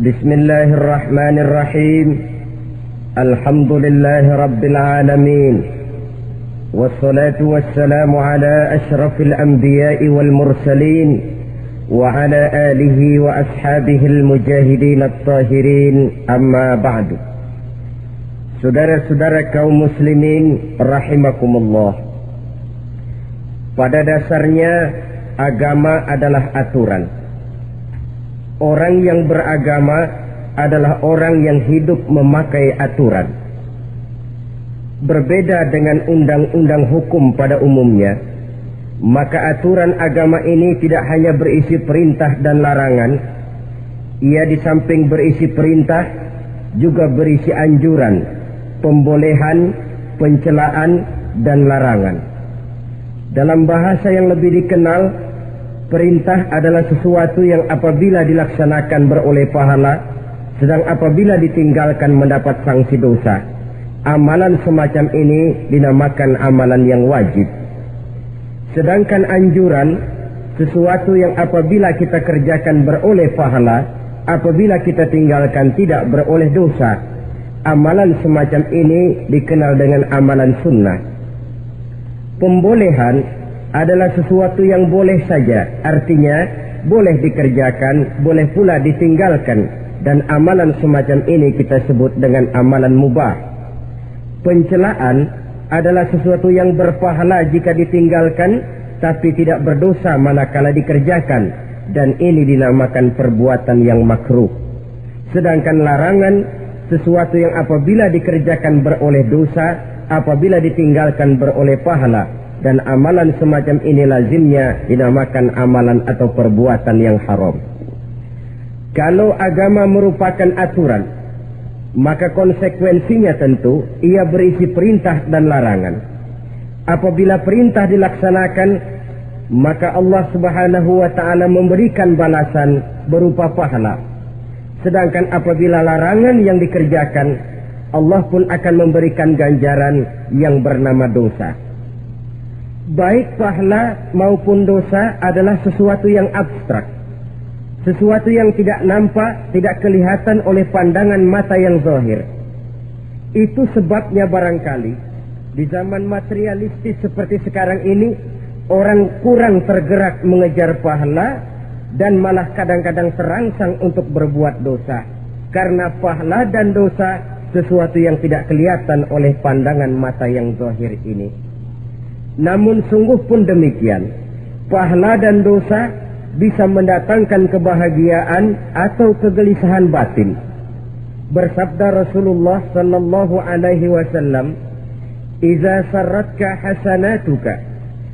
بسم الله الرحمن الرحيم الحمد لله رب العالمين والصلاة والسلام على أشرف الأنبياء والمرسلين وعلى آله وأصحابه المجاهدين الطاهرين أما بعد Saudara-saudara kaum muslimin rahimakumullah Pada dasarnya agama adalah aturan Orang yang beragama adalah orang yang hidup memakai aturan Berbeda dengan undang-undang hukum pada umumnya Maka aturan agama ini tidak hanya berisi perintah dan larangan Ia di samping berisi perintah juga berisi anjuran pembolehan, pencelaan, dan larangan. Dalam bahasa yang lebih dikenal, perintah adalah sesuatu yang apabila dilaksanakan beroleh pahala, sedang apabila ditinggalkan mendapat sanksi dosa. Amalan semacam ini dinamakan amalan yang wajib. Sedangkan anjuran, sesuatu yang apabila kita kerjakan beroleh pahala, apabila kita tinggalkan tidak beroleh dosa, Amalan semacam ini dikenal dengan amalan sunnah. Pembolehan adalah sesuatu yang boleh saja, artinya boleh dikerjakan, boleh pula ditinggalkan, dan amalan semacam ini kita sebut dengan amalan mubah. Pencelaan adalah sesuatu yang berpahala jika ditinggalkan, tapi tidak berdosa manakala dikerjakan, dan ini dinamakan perbuatan yang makruh. Sedangkan larangan sesuatu yang apabila dikerjakan beroleh dosa, apabila ditinggalkan beroleh pahala, dan amalan semacam ini lazimnya dinamakan amalan atau perbuatan yang haram. Kalau agama merupakan aturan, maka konsekuensinya tentu ia berisi perintah dan larangan. Apabila perintah dilaksanakan, maka Allah Subhanahu wa taala memberikan balasan berupa pahala Sedangkan apabila larangan yang dikerjakan, Allah pun akan memberikan ganjaran yang bernama dosa. Baik pahala maupun dosa adalah sesuatu yang abstrak. Sesuatu yang tidak nampak, tidak kelihatan oleh pandangan mata yang zahir. Itu sebabnya barangkali di zaman materialistis seperti sekarang ini orang kurang tergerak mengejar pahala dan malah kadang-kadang terangsang untuk berbuat dosa karena pahala dan dosa sesuatu yang tidak kelihatan oleh pandangan mata yang zahir ini. Namun sungguh pun demikian, pahala dan dosa bisa mendatangkan kebahagiaan atau kegelisahan batin. Bersabda Rasulullah sallallahu alaihi wasallam, "Idza sarratka hasanatuka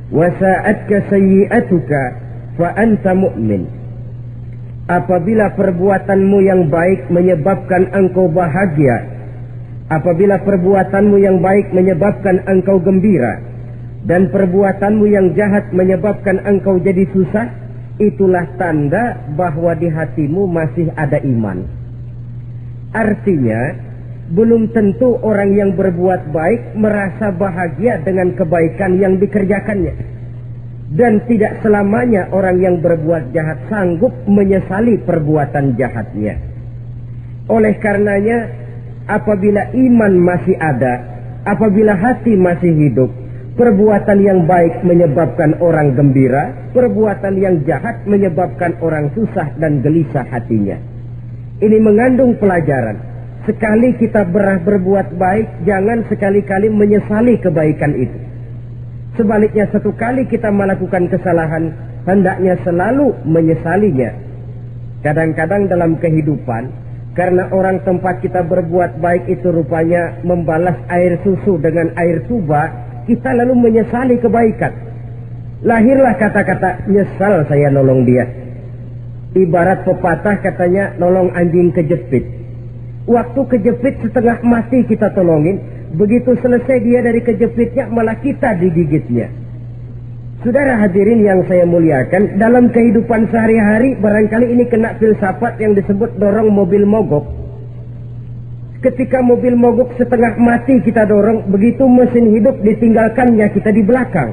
wa sa'atka sayyi'atuka fa anta mu'min. Apabila perbuatanmu yang baik menyebabkan engkau bahagia, apabila perbuatanmu yang baik menyebabkan engkau gembira, dan perbuatanmu yang jahat menyebabkan engkau jadi susah, itulah tanda bahwa di hatimu masih ada iman. Artinya, belum tentu orang yang berbuat baik merasa bahagia dengan kebaikan yang dikerjakannya dan tidak selamanya orang yang berbuat jahat sanggup menyesali perbuatan jahatnya. Oleh karenanya, apabila iman masih ada, apabila hati masih hidup, perbuatan yang baik menyebabkan orang gembira, perbuatan yang jahat menyebabkan orang susah dan gelisah hatinya. Ini mengandung pelajaran. Sekali kita berah berbuat baik, jangan sekali-kali menyesali kebaikan itu. Sebaliknya satu kali kita melakukan kesalahan, hendaknya selalu menyesalinya. Kadang-kadang dalam kehidupan, karena orang tempat kita berbuat baik itu rupanya membalas air susu dengan air tuba, kita lalu menyesali kebaikan. Lahirlah kata-kata nyesal saya nolong dia. Ibarat pepatah katanya nolong anjing kejepit. Waktu kejepit setengah mati kita tolongin, Begitu selesai dia dari kejepitnya malah kita digigitnya. Saudara hadirin yang saya muliakan, dalam kehidupan sehari-hari barangkali ini kena filsafat yang disebut dorong mobil mogok. Ketika mobil mogok setengah mati kita dorong, begitu mesin hidup ditinggalkannya kita di belakang.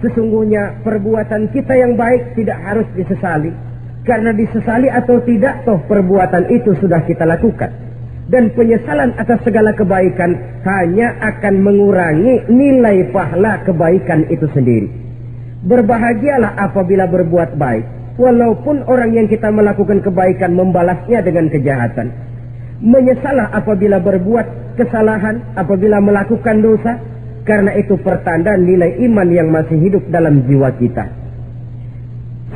Sesungguhnya perbuatan kita yang baik tidak harus disesali. Karena disesali atau tidak, toh perbuatan itu sudah kita lakukan. Dan penyesalan atas segala kebaikan hanya akan mengurangi nilai pahala kebaikan itu sendiri. Berbahagialah apabila berbuat baik. Walaupun orang yang kita melakukan kebaikan membalasnya dengan kejahatan. Menyesalah apabila berbuat kesalahan, apabila melakukan dosa. Karena itu pertanda nilai iman yang masih hidup dalam jiwa kita.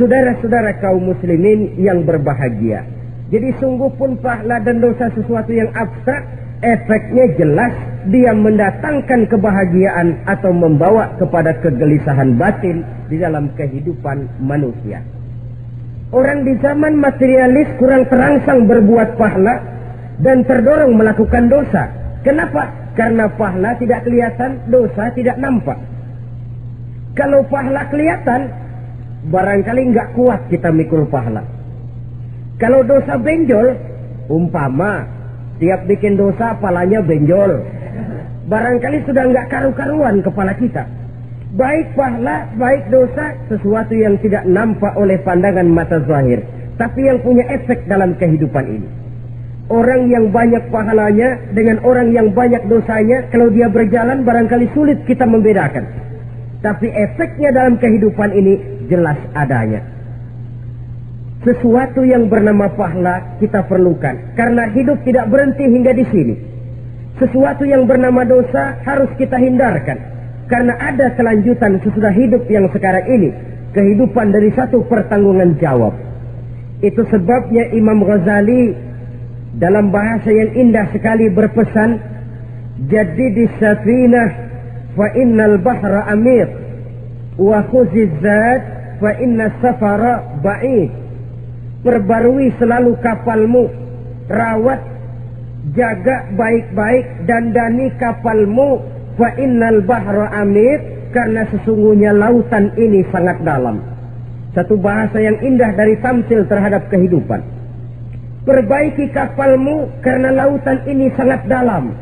Saudara-saudara kaum muslimin yang berbahagia. Jadi sungguh pun pahala dan dosa sesuatu yang abstrak, efeknya jelas dia mendatangkan kebahagiaan atau membawa kepada kegelisahan batin di dalam kehidupan manusia. Orang di zaman materialis kurang terangsang berbuat pahala dan terdorong melakukan dosa. Kenapa? Karena pahala tidak kelihatan, dosa tidak nampak. Kalau pahala kelihatan, barangkali nggak kuat kita mikul pahala. Kalau dosa benjol, umpama tiap bikin dosa palanya benjol. Barangkali sudah nggak karu-karuan kepala kita. Baik pahala, baik dosa, sesuatu yang tidak nampak oleh pandangan mata zahir. Tapi yang punya efek dalam kehidupan ini. Orang yang banyak pahalanya dengan orang yang banyak dosanya, kalau dia berjalan barangkali sulit kita membedakan. Tapi efeknya dalam kehidupan ini jelas adanya. Sesuatu yang bernama pahala kita perlukan karena hidup tidak berhenti hingga di sini. Sesuatu yang bernama dosa harus kita hindarkan karena ada kelanjutan sesudah hidup yang sekarang ini, kehidupan dari satu pertanggungan jawab. Itu sebabnya Imam Ghazali dalam bahasa yang indah sekali berpesan, "Jadi di safinah fa innal bahra amir wa khuziz fa inna safara ba'id. Perbarui selalu kapalmu, rawat, jaga baik-baik dan dani kapalmu fa innal bahra amir karena sesungguhnya lautan ini sangat dalam. Satu bahasa yang indah dari tamsil terhadap kehidupan. Perbaiki kapalmu karena lautan ini sangat dalam.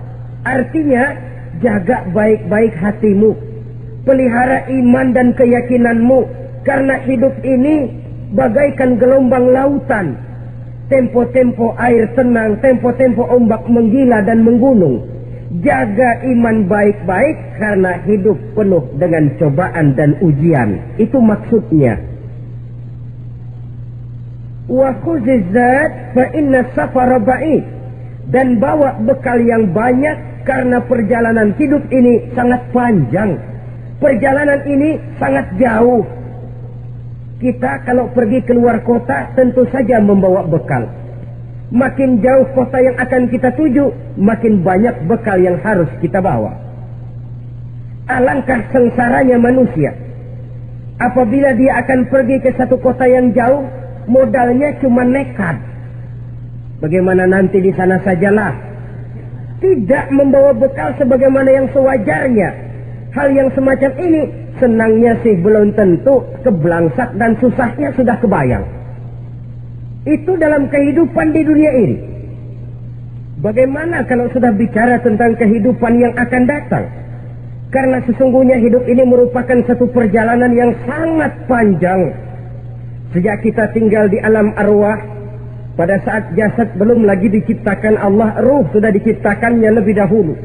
Artinya, jaga baik-baik hatimu. Pelihara iman dan keyakinanmu karena hidup ini bagaikan gelombang lautan. Tempo-tempo air tenang, tempo-tempo ombak menggila dan menggunung. Jaga iman baik-baik karena hidup penuh dengan cobaan dan ujian. Itu maksudnya. Wa khuzizat fa inna safara ba'id. Dan bawa bekal yang banyak karena perjalanan hidup ini sangat panjang. Perjalanan ini sangat jauh kita kalau pergi keluar kota tentu saja membawa bekal. Makin jauh kota yang akan kita tuju, makin banyak bekal yang harus kita bawa. Alangkah sengsaranya manusia. Apabila dia akan pergi ke satu kota yang jauh, modalnya cuma nekat. Bagaimana nanti di sana sajalah. Tidak membawa bekal sebagaimana yang sewajarnya. Hal yang semacam ini senangnya sih belum tentu, kebelangsak dan susahnya sudah kebayang. Itu dalam kehidupan di dunia ini. Bagaimana kalau sudah bicara tentang kehidupan yang akan datang? Karena sesungguhnya hidup ini merupakan satu perjalanan yang sangat panjang. Sejak kita tinggal di alam arwah, pada saat jasad belum lagi diciptakan Allah, ruh sudah diciptakannya lebih dahulu.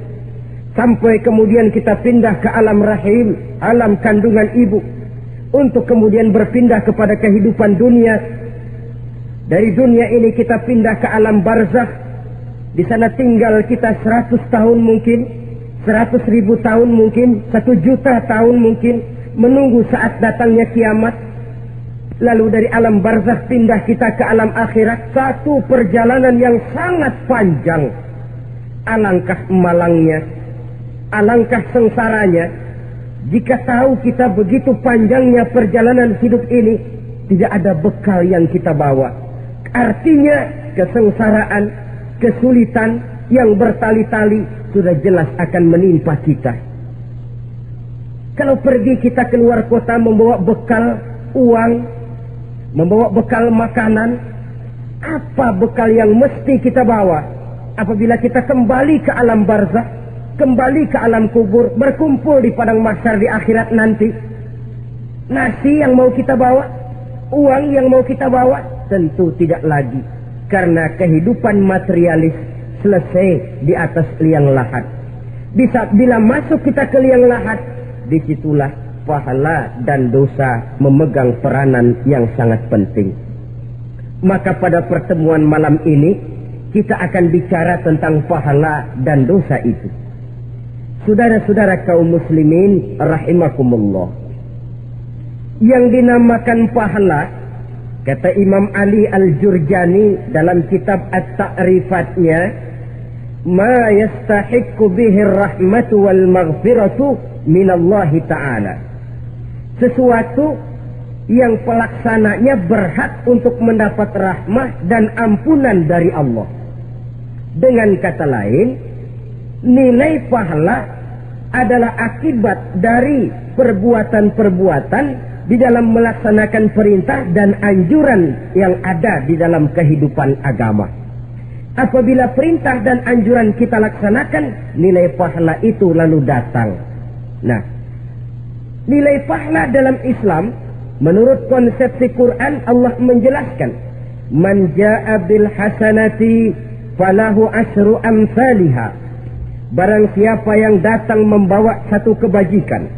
Sampai kemudian kita pindah ke alam rahim, alam kandungan ibu. Untuk kemudian berpindah kepada kehidupan dunia. Dari dunia ini kita pindah ke alam barzakh. Di sana tinggal kita seratus tahun mungkin. Seratus ribu tahun mungkin. Satu juta tahun mungkin. Menunggu saat datangnya kiamat. Lalu dari alam barzakh pindah kita ke alam akhirat. Satu perjalanan yang sangat panjang. Alangkah malangnya alangkah sengsaranya jika tahu kita begitu panjangnya perjalanan hidup ini tidak ada bekal yang kita bawa. Artinya kesengsaraan, kesulitan yang bertali-tali sudah jelas akan menimpa kita. Kalau pergi kita keluar kota membawa bekal uang, membawa bekal makanan, apa bekal yang mesti kita bawa apabila kita kembali ke alam barzah? kembali ke alam kubur, berkumpul di padang mahsyar di akhirat nanti. Nasi yang mau kita bawa, uang yang mau kita bawa, Tentu tidak lagi. Karena kehidupan materialis selesai di atas liang lahat. Bisa bila masuk kita ke liang lahat, di situlah pahala dan dosa memegang peranan yang sangat penting. Maka pada pertemuan malam ini, kita akan bicara tentang pahala dan dosa itu. Saudara-saudara kaum muslimin rahimakumullah. Yang dinamakan pahala kata Imam Ali Al-Jurjani dalam kitab At-Ta'rifatnya ma yastahiqqu bihi rahmatu wal maghfiratu min Allah taala. Sesuatu yang pelaksananya berhak untuk mendapat rahmah dan ampunan dari Allah. Dengan kata lain, nilai pahala adalah akibat dari perbuatan-perbuatan di dalam melaksanakan perintah dan anjuran yang ada di dalam kehidupan agama. Apabila perintah dan anjuran kita laksanakan, nilai pahala itu lalu datang. Nah, nilai pahala dalam Islam menurut konsepsi Quran Allah menjelaskan, "Man jaa bil hasanati falahu asru amsalihah." Barang siapa yang datang membawa satu kebajikan,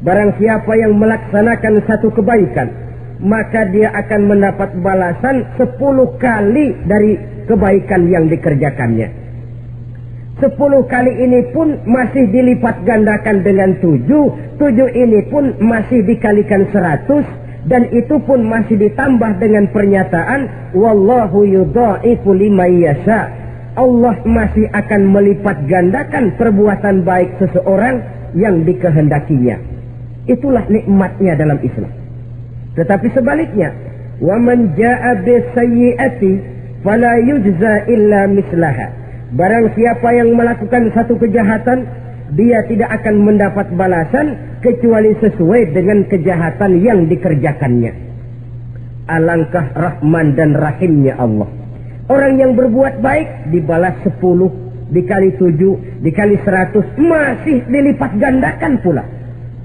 barang siapa yang melaksanakan satu kebaikan, maka dia akan mendapat balasan sepuluh kali dari kebaikan yang dikerjakannya. Sepuluh kali ini pun masih dilipat gandakan dengan tujuh, tujuh ini pun masih dikalikan seratus, dan itu pun masih ditambah dengan pernyataan wallahu yudha'ifu liman yasha Allah masih akan melipat gandakan perbuatan baik seseorang yang dikehendakinya. Itulah nikmatnya dalam Islam. Tetapi sebaliknya, wa man jaa bisayyi'ati fala yujza illa mislaha. Barang siapa yang melakukan satu kejahatan, dia tidak akan mendapat balasan kecuali sesuai dengan kejahatan yang dikerjakannya. Alangkah rahman dan rahimnya Allah. Orang yang berbuat baik dibalas sepuluh, dikali tujuh, dikali seratus, masih dilipat gandakan pula.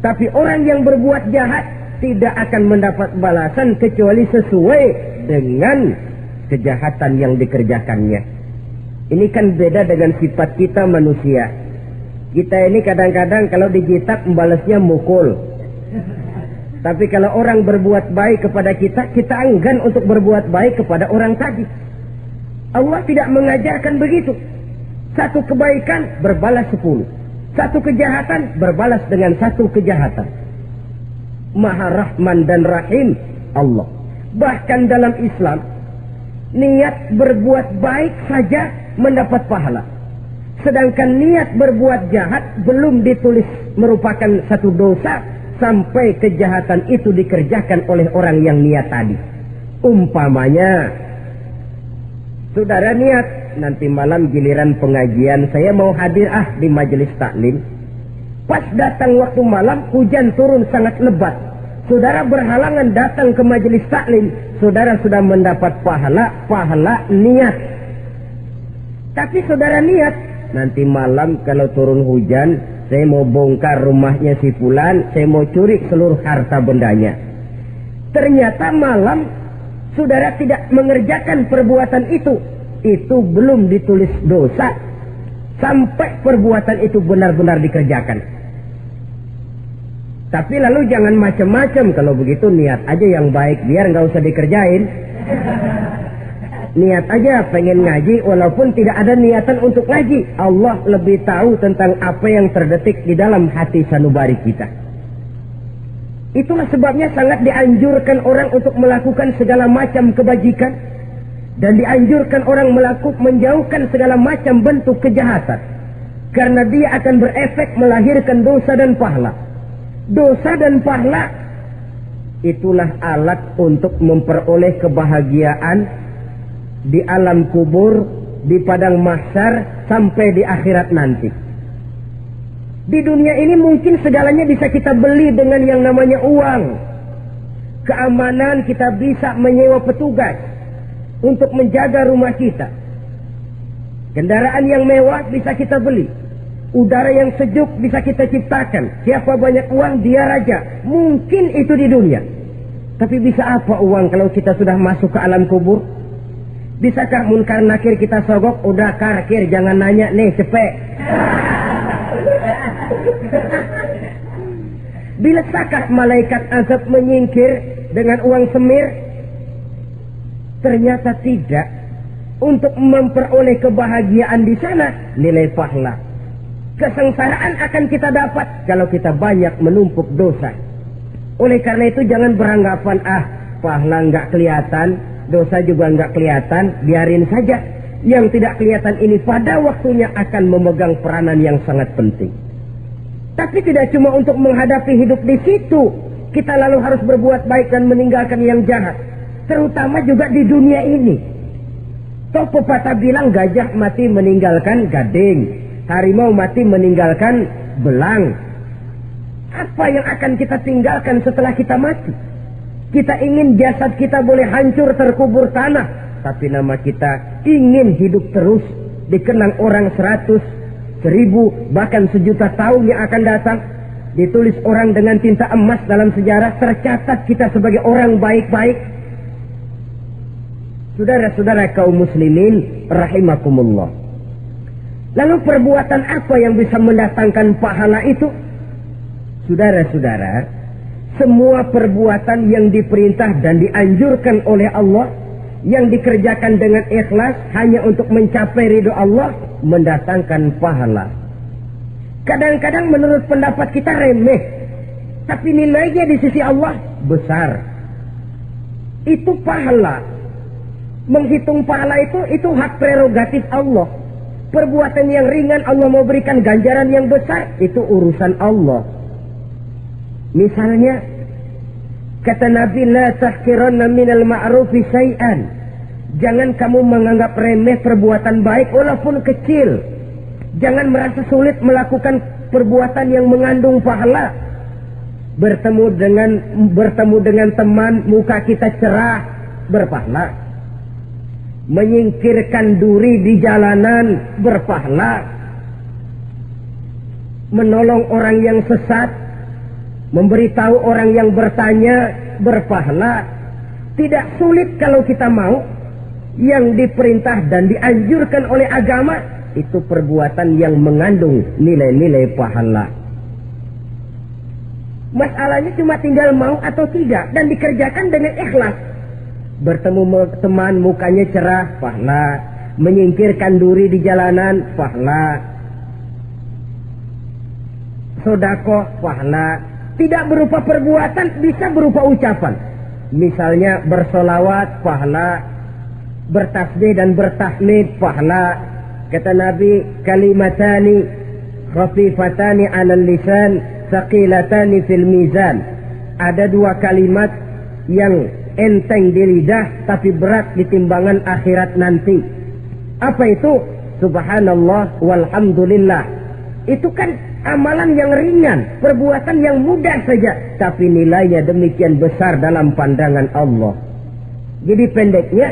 Tapi orang yang berbuat jahat tidak akan mendapat balasan kecuali sesuai dengan kejahatan yang dikerjakannya. Ini kan beda dengan sifat kita manusia. Kita ini kadang-kadang kalau dijitak membalasnya mukul. Tapi kalau orang berbuat baik kepada kita, kita enggan untuk berbuat baik kepada orang tadi. Allah tidak mengajarkan begitu. Satu kebaikan berbalas sepuluh. Satu kejahatan berbalas dengan satu kejahatan. Maha Rahman dan Rahim Allah. Bahkan dalam Islam, niat berbuat baik saja mendapat pahala. Sedangkan niat berbuat jahat belum ditulis merupakan satu dosa sampai kejahatan itu dikerjakan oleh orang yang niat tadi. Umpamanya Saudara niat nanti malam giliran pengajian saya mau hadir ah di majelis taklim. Pas datang waktu malam hujan turun sangat lebat. Saudara berhalangan datang ke majelis taklim. Saudara sudah mendapat pahala, pahala niat. Tapi saudara niat nanti malam kalau turun hujan saya mau bongkar rumahnya si Fulan, saya mau curi seluruh harta bendanya. Ternyata malam saudara tidak mengerjakan perbuatan itu, itu belum ditulis dosa sampai perbuatan itu benar-benar dikerjakan. Tapi lalu jangan macam-macam kalau begitu niat aja yang baik biar nggak usah dikerjain. Niat aja pengen ngaji walaupun tidak ada niatan untuk ngaji. Allah lebih tahu tentang apa yang terdetik di dalam hati sanubari kita. Itulah sebabnya sangat dianjurkan orang untuk melakukan segala macam kebajikan dan dianjurkan orang melakukan menjauhkan segala macam bentuk kejahatan karena dia akan berefek melahirkan dosa dan pahala. Dosa dan pahala itulah alat untuk memperoleh kebahagiaan di alam kubur, di padang mahsyar sampai di akhirat nanti. Di dunia ini mungkin segalanya bisa kita beli dengan yang namanya uang. Keamanan kita bisa menyewa petugas untuk menjaga rumah kita. Kendaraan yang mewah bisa kita beli. Udara yang sejuk bisa kita ciptakan. Siapa banyak uang, dia raja. Mungkin itu di dunia. Tapi bisa apa uang kalau kita sudah masuk ke alam kubur? Bisakah munkar nakir kita sogok? Udah karkir, jangan nanya nih, cepet. Bila sakah malaikat azab menyingkir dengan uang semir? Ternyata tidak. Untuk memperoleh kebahagiaan di sana, nilai pahala. Kesengsaraan akan kita dapat kalau kita banyak menumpuk dosa. Oleh karena itu jangan beranggapan ah pahala nggak kelihatan, dosa juga nggak kelihatan, biarin saja. Yang tidak kelihatan ini pada waktunya akan memegang peranan yang sangat penting. Tapi tidak cuma untuk menghadapi hidup di situ, kita lalu harus berbuat baik dan meninggalkan yang jahat. Terutama juga di dunia ini. Toh pepatah bilang gajah mati meninggalkan gading, harimau mati meninggalkan belang, apa yang akan kita tinggalkan setelah kita mati? Kita ingin jasad kita boleh hancur terkubur tanah. Tapi nama kita ingin hidup terus. Dikenang orang seratus, seribu, bahkan sejuta tahun yang akan datang. Ditulis orang dengan tinta emas dalam sejarah. Tercatat kita sebagai orang baik-baik. Saudara-saudara kaum muslimin rahimakumullah. Lalu perbuatan apa yang bisa mendatangkan pahala itu? Saudara-saudara, semua perbuatan yang diperintah dan dianjurkan oleh Allah yang dikerjakan dengan ikhlas hanya untuk mencapai ridho Allah mendatangkan pahala. Kadang-kadang menurut pendapat kita remeh, tapi nilainya di sisi Allah besar. Itu pahala. Menghitung pahala itu itu hak prerogatif Allah. Perbuatan yang ringan Allah mau berikan ganjaran yang besar itu urusan Allah. Misalnya kata Nabi la tahkiranna minal ma'rufi syai'an. Jangan kamu menganggap remeh perbuatan baik walaupun kecil. Jangan merasa sulit melakukan perbuatan yang mengandung pahala. Bertemu dengan bertemu dengan teman muka kita cerah berpahala. Menyingkirkan duri di jalanan berpahala. Menolong orang yang sesat Memberitahu orang yang bertanya berpahala. Tidak sulit kalau kita mau. Yang diperintah dan dianjurkan oleh agama. Itu perbuatan yang mengandung nilai-nilai pahala. Masalahnya cuma tinggal mau atau tidak. Dan dikerjakan dengan ikhlas. Bertemu teman mukanya cerah, pahala. Menyingkirkan duri di jalanan, pahala. Sodako, pahala tidak berupa perbuatan, bisa berupa ucapan. Misalnya bersolawat, pahala. Bertasbih dan bertahmid, pahala. Kata Nabi, kalimatani khafifatani ala lisan, saqilatani fil mizan. Ada dua kalimat yang enteng di lidah, tapi berat di timbangan akhirat nanti. Apa itu? Subhanallah walhamdulillah. Itu kan amalan yang ringan, perbuatan yang mudah saja, tapi nilainya demikian besar dalam pandangan Allah. Jadi pendeknya,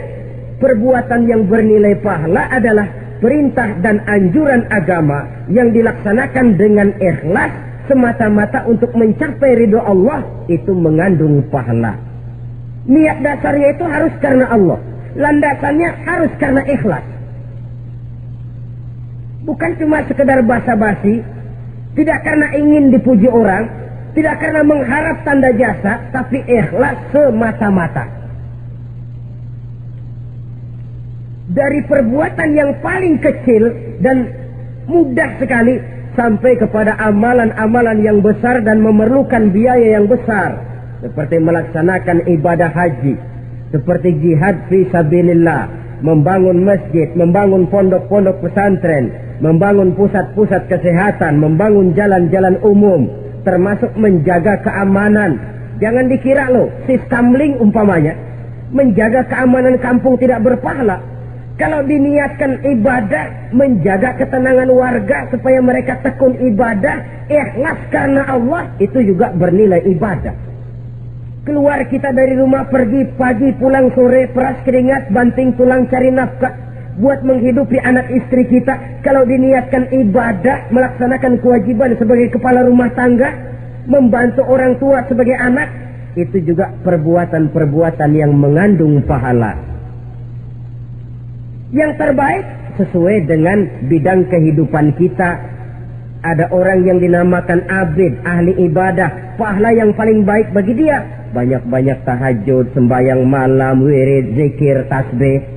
perbuatan yang bernilai pahala adalah perintah dan anjuran agama yang dilaksanakan dengan ikhlas semata-mata untuk mencapai ridho Allah itu mengandung pahala. Niat dasarnya itu harus karena Allah. Landasannya harus karena ikhlas. Bukan cuma sekedar basa-basi, tidak karena ingin dipuji orang, tidak karena mengharap tanda jasa, tapi ikhlas semata-mata. Dari perbuatan yang paling kecil dan mudah sekali sampai kepada amalan-amalan yang besar dan memerlukan biaya yang besar. Seperti melaksanakan ibadah haji, seperti jihad fi sabilillah, membangun masjid, membangun pondok-pondok pesantren, membangun pusat-pusat kesehatan, membangun jalan-jalan umum, termasuk menjaga keamanan. Jangan dikira loh, sistem link umpamanya, menjaga keamanan kampung tidak berpahala. Kalau diniatkan ibadah, menjaga ketenangan warga supaya mereka tekun ibadah, ikhlas karena Allah, itu juga bernilai ibadah. Keluar kita dari rumah pergi pagi pulang sore peras keringat banting tulang cari nafkah buat menghidupi anak istri kita kalau diniatkan ibadah melaksanakan kewajiban sebagai kepala rumah tangga membantu orang tua sebagai anak itu juga perbuatan-perbuatan yang mengandung pahala. Yang terbaik sesuai dengan bidang kehidupan kita. Ada orang yang dinamakan abid, ahli ibadah, pahala yang paling baik bagi dia. Banyak-banyak tahajud, sembahyang malam, wirid, zikir, tasbih.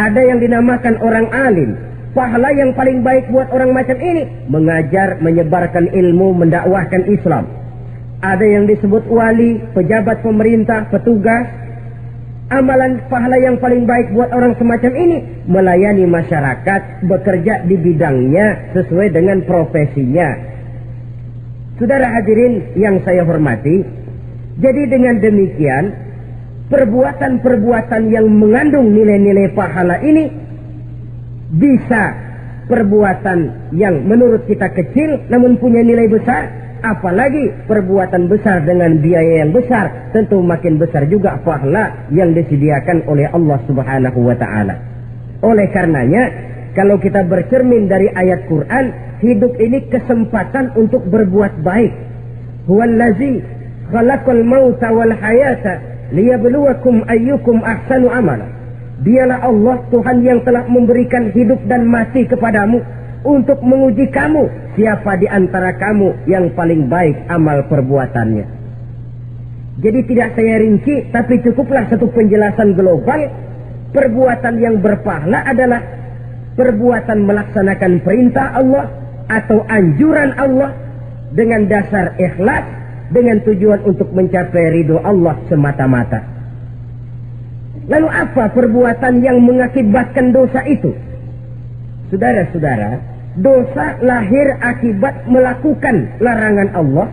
Ada yang dinamakan orang alim, pahala yang paling baik buat orang macam ini mengajar, menyebarkan ilmu, mendakwahkan Islam. Ada yang disebut wali, pejabat pemerintah, petugas. Amalan pahala yang paling baik buat orang semacam ini melayani masyarakat, bekerja di bidangnya sesuai dengan profesinya. Saudara hadirin yang saya hormati, jadi dengan demikian perbuatan-perbuatan yang mengandung nilai-nilai pahala ini bisa perbuatan yang menurut kita kecil namun punya nilai besar apalagi perbuatan besar dengan biaya yang besar, tentu makin besar juga pahala yang disediakan oleh Allah Subhanahu wa taala. Oleh karenanya, kalau kita bercermin dari ayat Quran, hidup ini kesempatan untuk berbuat baik. Huwallazi khalaqal mauta wal hayata liyabluwakum ayyukum ahsanu amala. Dialah Allah Tuhan yang telah memberikan hidup dan mati kepadamu untuk menguji kamu siapa di antara kamu yang paling baik amal perbuatannya. Jadi tidak saya rinci, tapi cukuplah satu penjelasan global. Perbuatan yang berpahala adalah perbuatan melaksanakan perintah Allah atau anjuran Allah dengan dasar ikhlas dengan tujuan untuk mencapai ridho Allah semata-mata. Lalu apa perbuatan yang mengakibatkan dosa itu? Saudara-saudara, dosa lahir akibat melakukan larangan Allah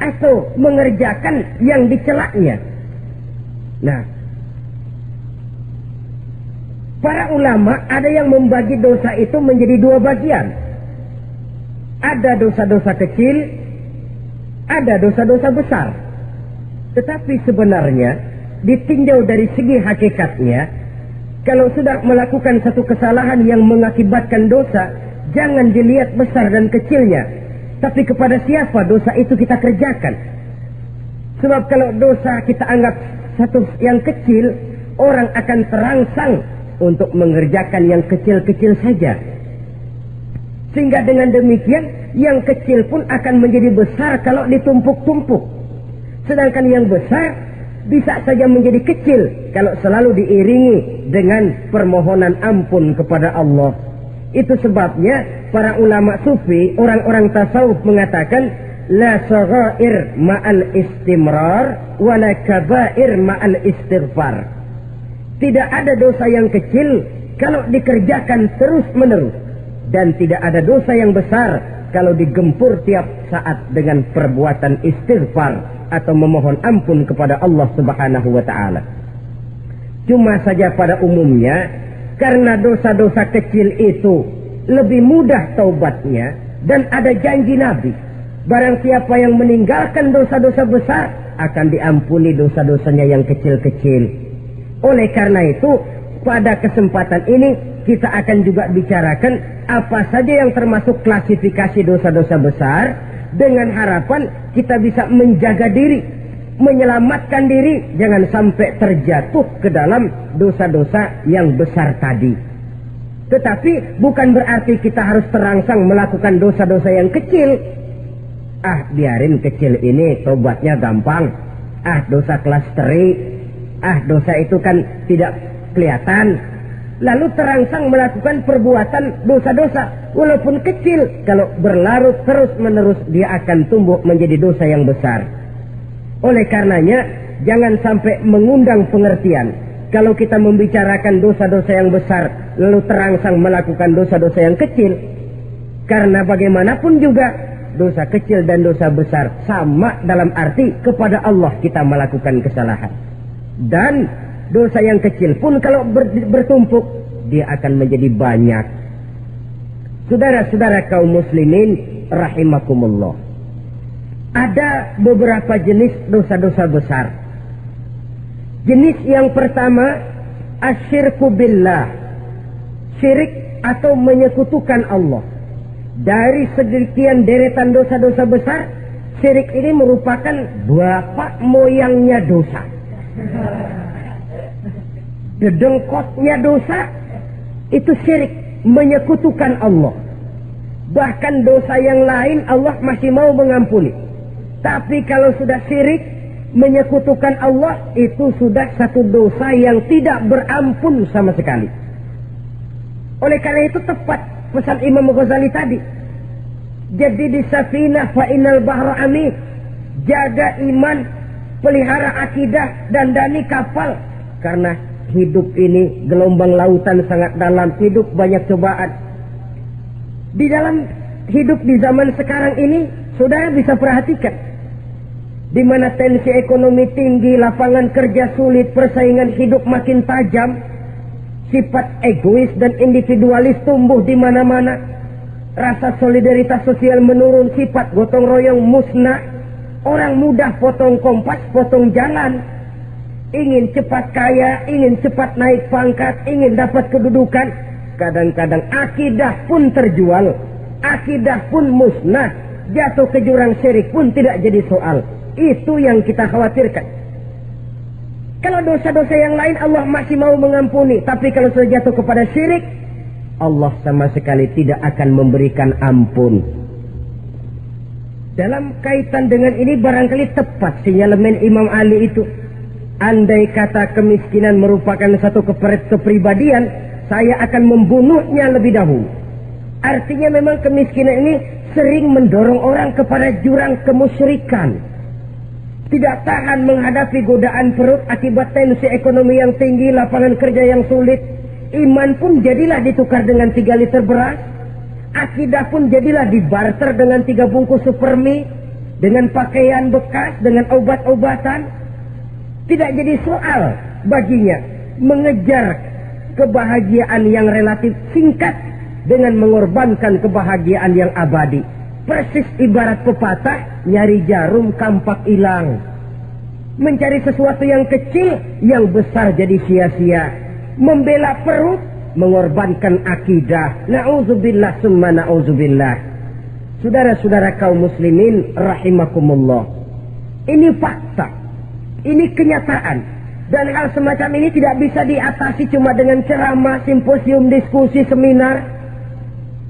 atau mengerjakan yang dicelaknya. Nah, para ulama ada yang membagi dosa itu menjadi dua bagian. Ada dosa-dosa kecil, ada dosa-dosa besar. Tetapi sebenarnya ditinjau dari segi hakikatnya, kalau sudah melakukan satu kesalahan yang mengakibatkan dosa, Jangan dilihat besar dan kecilnya. Tapi kepada siapa dosa itu kita kerjakan. Sebab kalau dosa kita anggap satu yang kecil, orang akan terangsang untuk mengerjakan yang kecil-kecil saja. Sehingga dengan demikian, yang kecil pun akan menjadi besar kalau ditumpuk-tumpuk. Sedangkan yang besar bisa saja menjadi kecil kalau selalu diiringi dengan permohonan ampun kepada Allah itu sebabnya para ulama sufi, orang-orang tasawuf mengatakan la saghair ma'al istimrar wa la kabair ma'al istighfar. Tidak ada dosa yang kecil kalau dikerjakan terus-menerus dan tidak ada dosa yang besar kalau digempur tiap saat dengan perbuatan istighfar atau memohon ampun kepada Allah Subhanahu wa taala. Cuma saja pada umumnya karena dosa-dosa kecil itu lebih mudah taubatnya dan ada janji Nabi. Barang siapa yang meninggalkan dosa-dosa besar akan diampuni dosa-dosanya yang kecil-kecil. Oleh karena itu, pada kesempatan ini kita akan juga bicarakan apa saja yang termasuk klasifikasi dosa-dosa besar dengan harapan kita bisa menjaga diri menyelamatkan diri jangan sampai terjatuh ke dalam dosa-dosa yang besar tadi. Tetapi bukan berarti kita harus terangsang melakukan dosa-dosa yang kecil. Ah, biarin kecil ini tobatnya gampang. Ah, dosa kelas teri. Ah, dosa itu kan tidak kelihatan. Lalu terangsang melakukan perbuatan dosa-dosa. Walaupun kecil, kalau berlarut terus-menerus dia akan tumbuh menjadi dosa yang besar. Oleh karenanya, jangan sampai mengundang pengertian. Kalau kita membicarakan dosa-dosa yang besar, lalu terangsang melakukan dosa-dosa yang kecil, karena bagaimanapun juga dosa kecil dan dosa besar sama dalam arti kepada Allah kita melakukan kesalahan. Dan dosa yang kecil pun kalau ber, bertumpuk, dia akan menjadi banyak. Saudara-saudara kaum muslimin rahimakumullah ada beberapa jenis dosa-dosa besar. Jenis yang pertama, asyirku billah. Syirik atau menyekutukan Allah. Dari segian deretan dosa-dosa besar, Syirik ini merupakan bapak moyangnya dosa. Dedengkotnya dosa itu syirik menyekutukan Allah. Bahkan dosa yang lain Allah masih mau mengampuni. Tapi kalau sudah syirik menyekutukan Allah itu sudah satu dosa yang tidak berampun sama sekali. Oleh karena itu tepat pesan Imam Ghazali tadi. Jadi di safinah fa inal bahra amin. Jaga iman, pelihara akidah dan dani kapal. Karena hidup ini gelombang lautan sangat dalam, hidup banyak cobaan. Di dalam hidup di zaman sekarang ini, saudara bisa perhatikan. Di mana tensi ekonomi tinggi, lapangan kerja sulit, persaingan hidup makin tajam, sifat egois dan individualis tumbuh di mana-mana, rasa solidaritas sosial menurun, sifat gotong royong musnah, orang mudah potong kompas, potong jalan, ingin cepat kaya, ingin cepat naik pangkat, ingin dapat kedudukan, kadang-kadang akidah pun terjual, akidah pun musnah, jatuh ke jurang syirik pun tidak jadi soal. Itu yang kita khawatirkan. Kalau dosa-dosa yang lain Allah masih mau mengampuni. Tapi kalau sudah jatuh kepada syirik, Allah sama sekali tidak akan memberikan ampun. Dalam kaitan dengan ini barangkali tepat sinyalemen Imam Ali itu. Andai kata kemiskinan merupakan satu kepribadian, saya akan membunuhnya lebih dahulu. Artinya memang kemiskinan ini sering mendorong orang kepada jurang kemusyrikan tidak tahan menghadapi godaan perut akibat tensi ekonomi yang tinggi, lapangan kerja yang sulit. Iman pun jadilah ditukar dengan tiga liter beras. Akidah pun jadilah dibarter dengan tiga bungkus supermi. Dengan pakaian bekas, dengan obat-obatan. Tidak jadi soal baginya mengejar kebahagiaan yang relatif singkat dengan mengorbankan kebahagiaan yang abadi. Persis ibarat pepatah, nyari jarum kampak hilang. Mencari sesuatu yang kecil, yang besar jadi sia-sia. Membela perut, mengorbankan akidah. Na'udzubillah summa na'udzubillah. Saudara-saudara kaum muslimin rahimakumullah. Ini fakta. Ini kenyataan. Dan hal semacam ini tidak bisa diatasi cuma dengan ceramah, simposium, diskusi, seminar.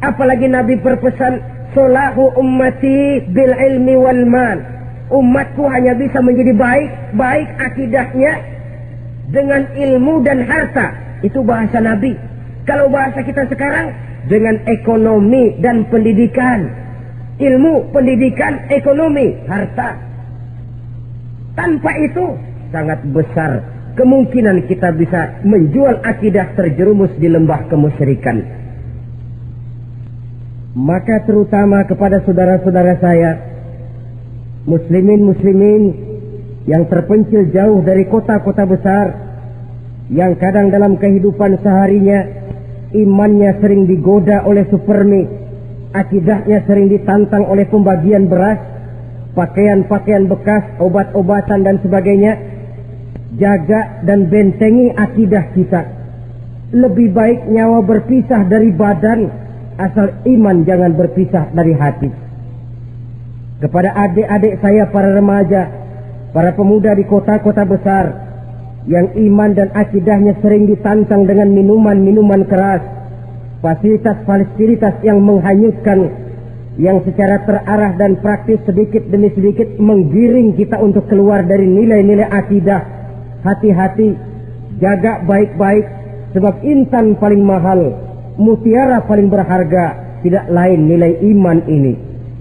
Apalagi Nabi berpesan Solahu ummati bil ilmi wal mal. Umatku hanya bisa menjadi baik, baik akidahnya dengan ilmu dan harta. Itu bahasa Nabi. Kalau bahasa kita sekarang dengan ekonomi dan pendidikan. Ilmu, pendidikan, ekonomi, harta. Tanpa itu sangat besar kemungkinan kita bisa menjual akidah terjerumus di lembah kemusyrikan. Maka terutama kepada saudara-saudara saya, muslimin-muslimin yang terpencil jauh dari kota-kota besar, yang kadang dalam kehidupan seharinya imannya sering digoda oleh supermi, akidahnya sering ditantang oleh pembagian beras, pakaian-pakaian bekas, obat-obatan dan sebagainya, jaga dan bentengi akidah kita. Lebih baik nyawa berpisah dari badan asal iman jangan berpisah dari hati. Kepada adik-adik saya para remaja, para pemuda di kota-kota besar yang iman dan akidahnya sering ditantang dengan minuman-minuman keras, fasilitas-fasilitas yang menghanyutkan, yang secara terarah dan praktis sedikit demi sedikit menggiring kita untuk keluar dari nilai-nilai akidah. Hati-hati, jaga baik-baik, sebab intan paling mahal mutiara paling berharga tidak lain nilai iman ini.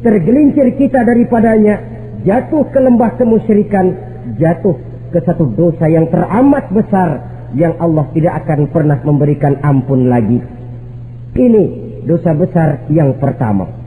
Tergelincir kita daripadanya, jatuh ke lembah kemusyrikan, jatuh ke satu dosa yang teramat besar yang Allah tidak akan pernah memberikan ampun lagi. Ini dosa besar yang pertama.